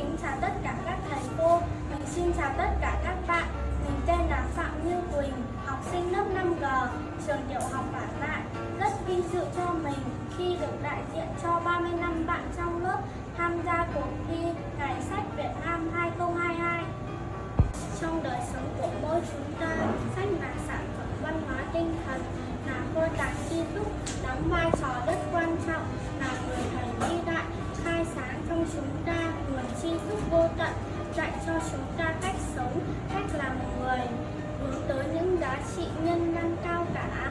kính chào tất cả các thầy cô. Mình xin chào tất cả các bạn. Mình tên là Phạm Như Quỳnh, học sinh lớp 5G, trường tiểu học Bản Lại. Rất vinh dự cho mình khi được đại diện cho 35 bạn trong lớp tham gia cuộc thi Ngày sách Việt Nam 2022. Trong đời sống của mỗi chúng ta, sách là sản phẩm văn hóa tinh thần, là kho tàng tri thức, đóng vai trò rất quan trọng, là người thầy vĩ đại, khai chúng ta nguồn tri thức vô tận, dạy cho chúng ta cách sống, cách làm người, hướng tới những giá trị nhân văn cao cả.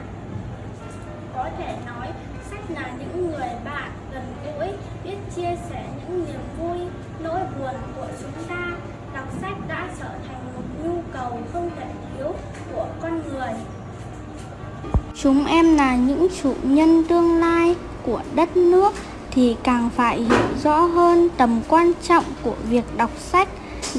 Có thể nói, sách là những người bạn gần gũi, biết chia sẻ những niềm vui, nỗi buồn của chúng ta. Đọc sách đã trở thành một nhu cầu không thể thiếu của con người. Chúng em là những chủ nhân tương lai của đất nước thì càng phải hiểu rõ hơn tầm quan trọng của việc đọc sách.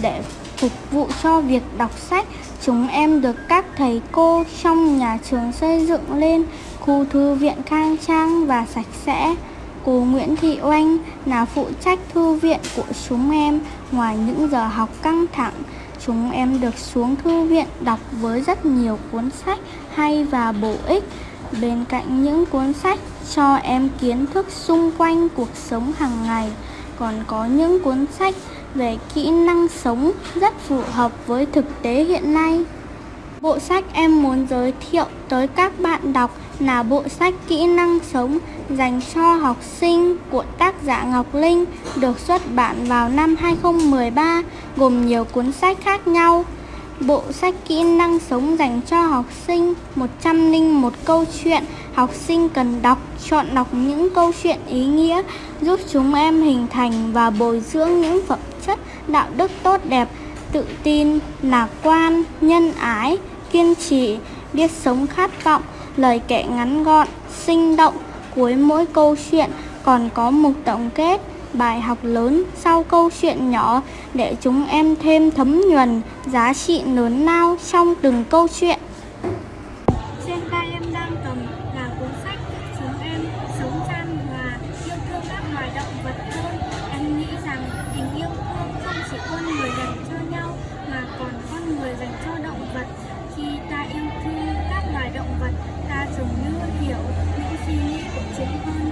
Để phục vụ cho việc đọc sách, chúng em được các thầy cô trong nhà trường xây dựng lên khu thư viện khang trang và sạch sẽ. Cô Nguyễn Thị Oanh là phụ trách thư viện của chúng em ngoài những giờ học căng thẳng. Chúng em được xuống thư viện đọc với rất nhiều cuốn sách hay và bổ ích bên cạnh những cuốn sách cho em kiến thức xung quanh cuộc sống hàng ngày, còn có những cuốn sách về kỹ năng sống rất phù hợp với thực tế hiện nay. Bộ sách em muốn giới thiệu tới các bạn đọc là bộ sách kỹ năng sống dành cho học sinh của tác giả Ngọc Linh, được xuất bản vào năm 2013 gồm nhiều cuốn sách khác nhau. Bộ sách kỹ năng sống dành cho học sinh 101 câu chuyện. Học sinh cần đọc, chọn đọc những câu chuyện ý nghĩa giúp chúng em hình thành và bồi dưỡng những phẩm chất đạo đức tốt đẹp, tự tin, lạc quan, nhân ái, kiên trì, biết sống khát vọng, lời kể ngắn gọn, sinh động, cuối mỗi câu chuyện còn có mục tổng kết bài học lớn sau câu chuyện nhỏ để chúng em thêm thấm nhuần giá trị lớn lao trong từng câu chuyện. Trên tay em đang cầm là cuốn sách Chúng em sống chan hòa yêu thương các loài động vật hơn. Em nghĩ rằng tình yêu thương không chỉ con người dành cho nhau mà còn con người dành cho động vật. Khi ta yêu thương các loài động vật, ta dường như hiểu những suy nghĩ của chúng hơn.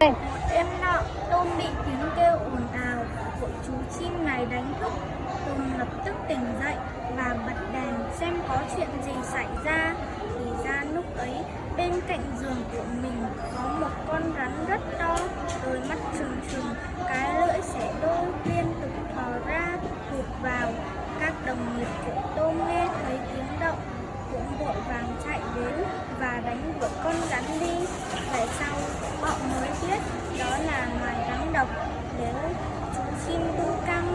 em đêm nọ, tôm bị tiếng kêu ồn ào của chú chim này đánh thức. Tôm lập tức tỉnh dậy và bật đèn xem có chuyện gì xảy ra. Thì ra lúc ấy, bên cạnh giường của mình có một con rắn rất to, đôi mắt trừng trừng, cái lưỡi xẻ đôi liên tục thò ra, thụt vào. Các đồng nghiệp của tôm nghe thấy tiếng động, cũng vội vàng chạy đến và đánh đuổi con rắn đi về sau họ mới biết đó là loài rắn độc nếu chúng chim tu căng